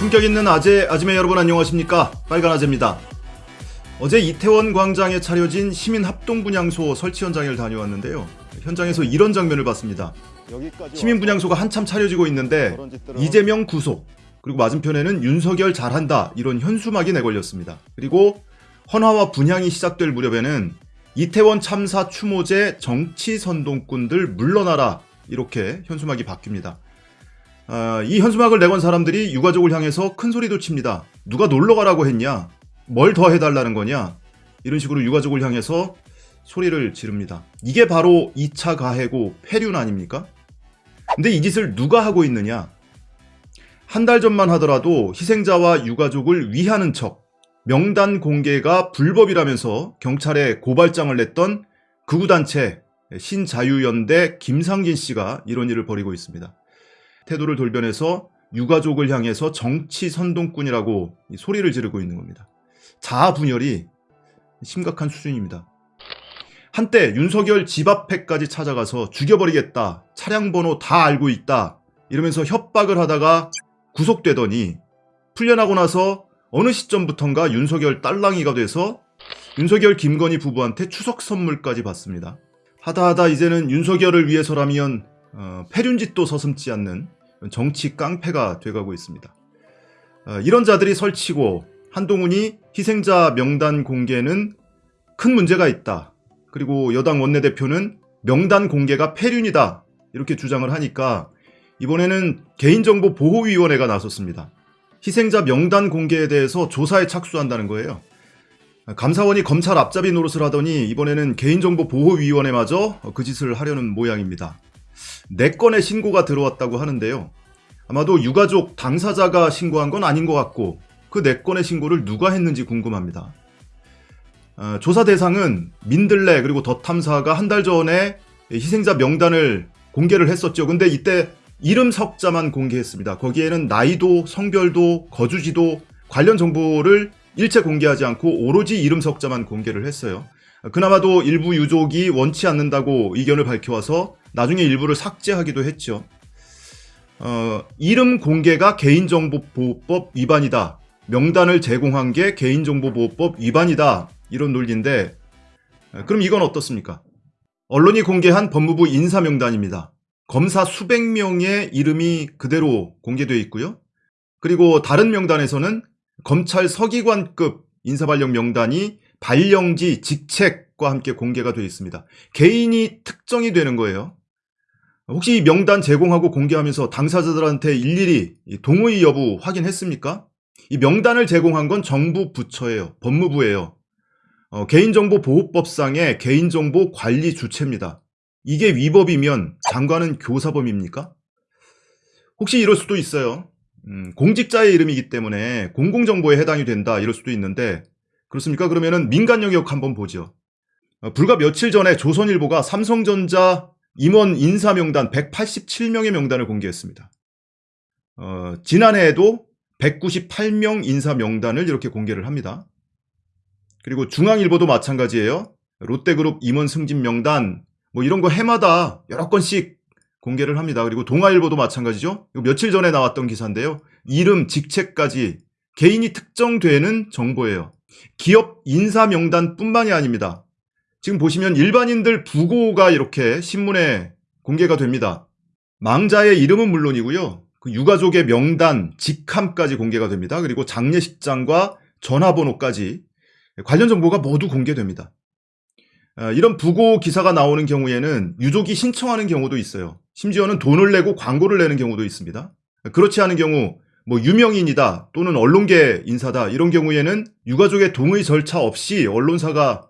품격 있는 아재, 아지매 여러분 안녕하십니까? 빨간 아재입니다. 어제 이태원 광장에 차려진 시민 합동 분향소 설치 현장을 다녀왔는데요. 현장에서 이런 장면을 봤습니다. 시민 분향소가 한참 차려지고 있는데 이재명 구속 그리고 맞은편에는 윤석열 잘한다 이런 현수막이 내걸렸습니다. 그리고 헌화와 분향이 시작될 무렵에는 이태원 참사 추모제 정치 선동꾼들 물러나라 이렇게 현수막이 바뀝니다. 아, 이 현수막을 내건 사람들이 유가족을 향해서 큰 소리도 칩니다. 누가 놀러 가라고 했냐? 뭘 더 해달라는 거냐? 이런 식으로 유가족을 향해서 소리를 지릅니다. 이게 바로 2차 가해고 폐륜 아닙니까? 근데 이 짓을 누가 하고 있느냐? 한 달 전만 하더라도 희생자와 유가족을 위하는 척 명단 공개가 불법이라면서 경찰에 고발장을 냈던 극우단체 신자유연대 김상진 씨가 이런 일을 벌이고 있습니다. 태도를 돌변해서 유가족을 향해서 정치 선동꾼이라고 소리를 지르고 있는 겁니다. 자아 분열이 심각한 수준입니다. 한때 윤석열 집 앞에까지 찾아가서 죽여버리겠다. 차량 번호 다 알고 있다. 이러면서 협박을 하다가 구속되더니 풀려나고 나서 어느 시점부턴가 윤석열 딸랑이가 돼서 윤석열 김건희 부부한테 추석 선물까지 받습니다. 하다하다 이제는 윤석열을 위해서라면 어, 폐륜짓도 서슴지 않는 정치 깡패가 돼가고 있습니다. 어, 이런 자들이 설치고 한동훈이 희생자 명단 공개는 큰 문제가 있다. 그리고 여당 원내대표는 명단 공개가 폐륜이다. 이렇게 주장을 하니까 이번에는 개인정보보호위원회가 나섰습니다. 희생자 명단 공개에 대해서 조사에 착수한다는 거예요. 감사원이 검찰 앞잡이 노릇을 하더니 이번에는 개인정보보호위원회마저 그 짓을 하려는 모양입니다. 4건의 신고가 들어왔다고 하는데요. 아마도 유가족 당사자가 신고한 건 아닌 것 같고 그 4건의 신고를 누가 했는지 궁금합니다. 어, 조사 대상은 민들레 그리고 더 탐사가 한 달 전에 희생자 명단을 공개를 했었죠. 근데 이때 이름 석자만 공개했습니다. 거기에는 나이도 성별도 거주지도 관련 정보를 일체 공개하지 않고 오로지 이름 석자만 공개를 했어요. 그나마도 일부 유족이 원치 않는다고 의견을 밝혀와서 나중에 일부를 삭제하기도 했죠. 어, 이름 공개가 개인정보보호법 위반이다. 명단을 제공한 게 개인정보보호법 위반이다. 이런 논리인데 그럼 이건 어떻습니까? 언론이 공개한 법무부 인사명단입니다. 검사 수백 명의 이름이 그대로 공개되어 있고요. 그리고 다른 명단에서는 검찰 서기관급 인사발령 명단이 발령지, 직책과 함께 공개가 되어 있습니다. 개인이 특정이 되는 거예요. 혹시 이 명단 제공하고 공개하면서 당사자들한테 일일이 동의 여부 확인했습니까? 이 명단을 제공한 건 정부 부처예요. 법무부예요. 어, 개인정보보호법상의 개인정보 관리 주체입니다. 이게 위법이면 장관은 교사범입니까? 혹시 이럴 수도 있어요. 음, 공직자의 이름이기 때문에 공공정보에 해당이 된다 이럴 수도 있는데 그렇습니까? 그러면은 민간 영역 한번 보죠. 어, 불과 며칠 전에 조선일보가 삼성전자 임원 인사 명단 187명의 명단을 공개했습니다. 어, 지난해에도 198명 인사 명단을 이렇게 공개를 합니다. 그리고 중앙일보도 마찬가지예요. 롯데그룹 임원 승진 명단 뭐 이런 거 해마다 여러 건씩 공개를 합니다. 그리고 동아일보도 마찬가지죠. 며칠 전에 나왔던 기사인데요. 이름, 직책까지 개인이 특정되는 정보예요. 기업 인사 명단뿐만이 아닙니다. 지금 보시면 일반인들 부고가 이렇게 신문에 공개가 됩니다. 망자의 이름은 물론이고요. 그 유가족의 명단, 직함까지 공개가 됩니다. 그리고 장례식장과 전화번호까지 관련 정보가 모두 공개됩니다. 아, 이런 부고 기사가 나오는 경우에는 유족이 신청하는 경우도 있어요. 심지어는 돈을 내고 광고를 내는 경우도 있습니다. 그렇지 않은 경우 뭐 유명인이다 또는 언론계 인사다 이런 경우에는 유가족의 동의 절차 없이 언론사가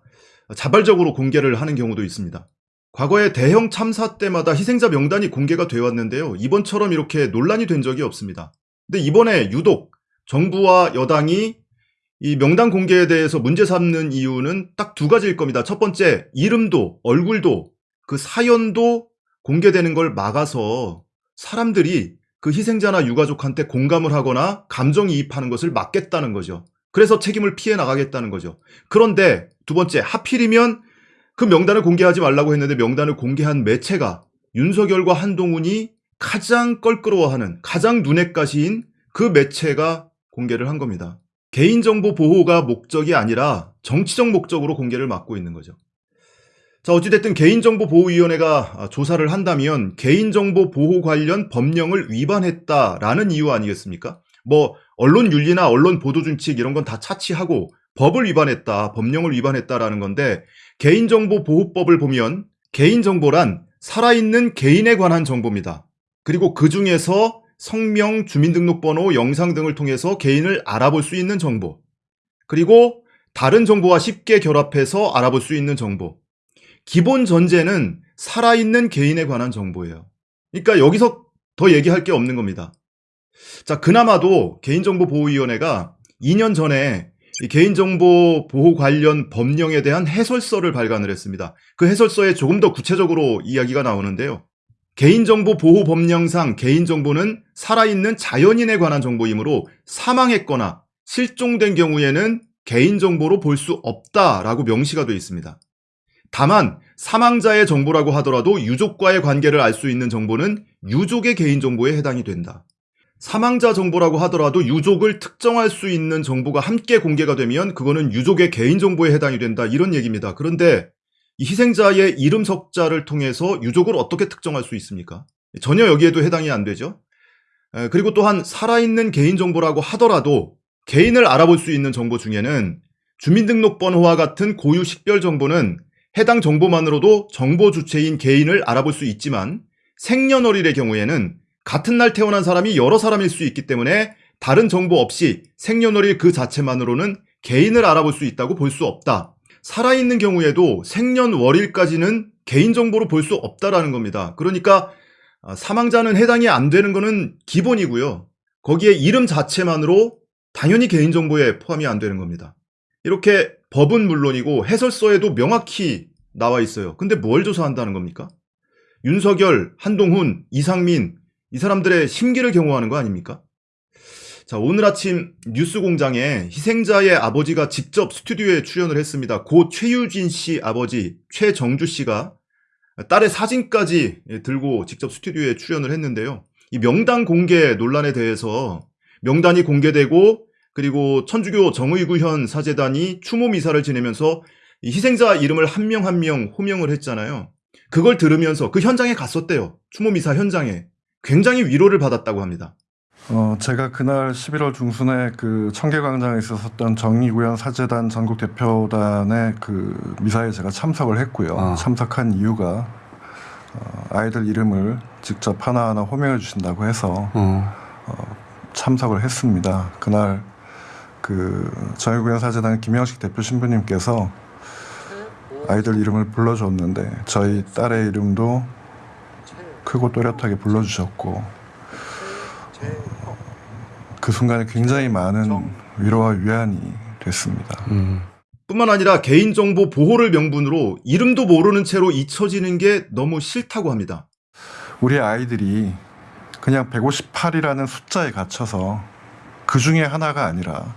자발적으로 공개를 하는 경우도 있습니다. 과거에 대형 참사 때마다 희생자 명단이 공개가 되어 왔는데요. 이번처럼 이렇게 논란이 된 적이 없습니다. 근데 이번에 유독 정부와 여당이 이 명단 공개에 대해서 문제 삼는 이유는 딱 두 가지일 겁니다. 첫 번째, 이름도 얼굴도 그 사연도 공개되는 걸 막아서 사람들이 그 희생자나 유가족한테 공감을 하거나 감정이입하는 것을 막겠다는 거죠. 그래서 책임을 피해 나가겠다는 거죠. 그런데 두 번째, 하필이면 그 명단을 공개하지 말라고 했는데 명단을 공개한 매체가 윤석열과 한동훈이 가장 껄끄러워하는 가장 눈엣가시인 그 매체가 공개를 한 겁니다. 개인정보 보호가 목적이 아니라 정치적 목적으로 공개를 막고 있는 거죠. 자, 어찌됐든 개인정보보호위원회가 아, 조사를 한다면 개인정보 보호 관련 법령을 위반했다라는 이유 아니겠습니까? 뭐, 언론 윤리나 언론 보도 준칙 이런 건 다 차치하고 법을 위반했다, 법령을 위반했다라는 건데 개인정보보호법을 보면 개인정보란 살아있는 개인에 관한 정보입니다. 그리고 그 중에서 성명, 주민등록번호, 영상 등을 통해서 개인을 알아볼 수 있는 정보. 그리고 다른 정보와 쉽게 결합해서 알아볼 수 있는 정보. 기본 전제는 살아있는 개인에 관한 정보예요. 그러니까 여기서 더 얘기할 게 없는 겁니다. 자, 그나마도 개인정보보호위원회가 2년 전에 개인정보 보호 관련 법령에 대한 해설서를 발간을 했습니다. 그 해설서에 조금 더 구체적으로 이야기가 나오는데요. 개인정보 보호 법령상 개인정보는 살아있는 자연인에 관한 정보이므로 사망했거나 실종된 경우에는 개인정보로 볼 수 없다라고 명시가 되어 있습니다. 다만 사망자의 정보라고 하더라도 유족과의 관계를 알 수 있는 정보는 유족의 개인정보에 해당이 된다. 사망자 정보라고 하더라도 유족을 특정할 수 있는 정보가 함께 공개가 되면 그거는 유족의 개인정보에 해당이 된다. 이런 얘기입니다. 그런데 이 희생자의 이름 석자를 통해서 유족을 어떻게 특정할 수 있습니까? 전혀 여기에도 해당이 안 되죠. 그리고 또한 살아있는 개인정보라고 하더라도 개인을 알아볼 수 있는 정보 중에는 주민등록번호와 같은 고유 식별 정보는 해당 정보만으로도 정보 주체인 개인을 알아볼 수 있지만 생년월일의 경우에는 같은 날 태어난 사람이 여러 사람일 수 있기 때문에 다른 정보 없이 생년월일 그 자체만으로는 개인을 알아볼 수 있다고 볼 수 없다. 살아있는 경우에도 생년월일까지는 개인정보로 볼 수 없다라는 겁니다. 그러니까 아, 사망자는 해당이 안 되는 것은 기본이고요. 거기에 이름 자체만으로 당연히 개인정보에 포함이 안 되는 겁니다. 이렇게 법은 물론이고 해설서에도 명확히 나와 있어요. 근데 뭘 조사한다는 겁니까? 윤석열, 한동훈, 이상민 이 사람들의 심기를 경호하는 거 아닙니까? 자, 오늘 아침 뉴스 공장에 희생자의 아버지가 직접 스튜디오에 출연을 했습니다. 고 최유진 씨 아버지 최정주 씨가 딸의 사진까지 들고 직접 스튜디오에 출연을 했는데요. 이 명단 공개 논란에 대해서 명단이 공개되고 그리고 천주교 정의구현 사재단이 추모 미사를 지내면서 희생자 이름을 한 명 한 명 호명을 했잖아요. 그걸 들으면서 그 현장에 갔었대요. 추모 미사 현장에. 굉장히 위로를 받았다고 합니다. 어, 제가 그날 11월 중순에 그 청계광장에 있었던 정의구현 사재단 전국 대표단의 그 미사에 제가 참석을 했고요. 아. 참석한 이유가 어, 아이들 이름을 직접 하나하나 호명해 주신다고 해서 어. 어, 참석을 했습니다. 그날 그 정의구현 사재단 김영식 대표 신부님께서 아이들 이름을 불러줬는데 저희 딸의 이름도 크고 또렷하게 불러주셨고 그 순간에 굉장히 많은 위로와 위안이 됐습니다. 음. 뿐만 아니라 개인정보 보호를 명분으로 이름도 모르는 채로 잊혀지는 게 너무 싫다고 합니다. 우리 아이들이 그냥 158이라는 숫자에 갇혀서 그 중에 하나가 아니라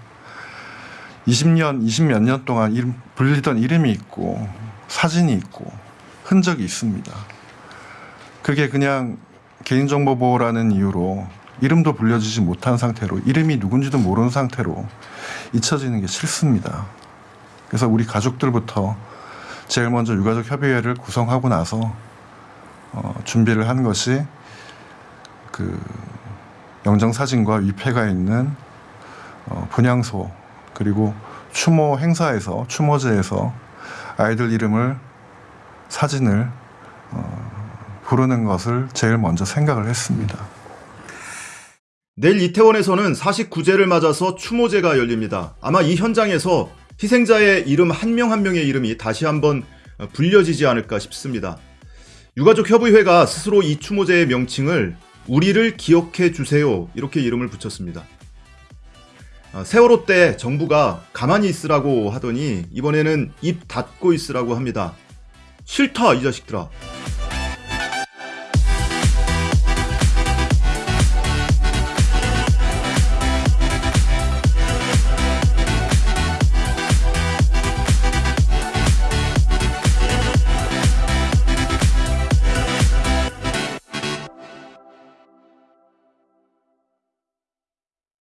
20년, 20몇 년 동안 이름, 불리던 이름이 있고 사진이 있고 흔적이 있습니다. 그게 그냥 개인정보 보호라는 이유로 이름도 불려지지 못한 상태로 이름이 누군지도 모르는 상태로 잊혀지는 게 싫습니다. 그래서 우리 가족들부터 제일 먼저 유가족 협의회를 구성하고 나서 어, 준비를 한 것이 그 영정 사진과 위패가 있는 어, 분향소 그리고 추모 행사에서 추모제에서 아이들 이름을 사진을 어, 부르는 것을 제일 먼저 생각을 했습니다. 내일 이태원에서는 49제를 맞아서 추모제가 열립니다. 아마 이 현장에서 희생자의 이름 한 명한 명의 이름이 다시 한번 불려지지 않을까 싶습니다. 유가족 협의회가 스스로 이 추모제의 명칭을 우리를 기억해 주세요 이렇게 이름을 붙였습니다. 아, 세월호 때 정부가 가만히 있으라고 하더니 이번에는 입 닫고 있으라고 합니다. 싫다 이 자식들아.